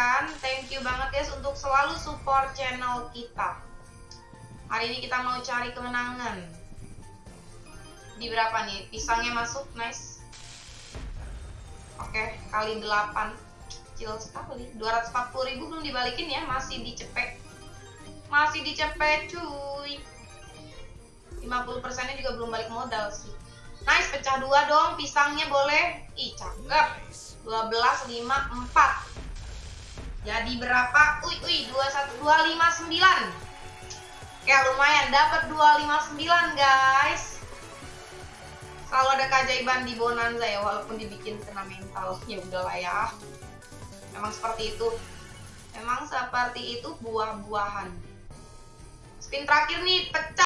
kan thank you banget guys untuk selalu support channel kita. Hari ini kita mau cari kemenangan. Di berapa nih? Pisangnya masuk nice. Oke kali 8 kecil sekali. 240 ribu belum dibalikin ya masih dicepet. Masih dicepet cuy. 50% nya juga belum balik modal sih. Nice pecah dua dong pisangnya boleh. Ih cakep. 12 5 4 jadi berapa? Ui ui 21 259 Oke lumayan. Dapat 259 guys. Selalu ada keajaiban di bonanza ya walaupun dibikin kena mental. Ya udahlah ya. Memang seperti itu. Memang seperti itu buah-buahan. Spin terakhir nih pecah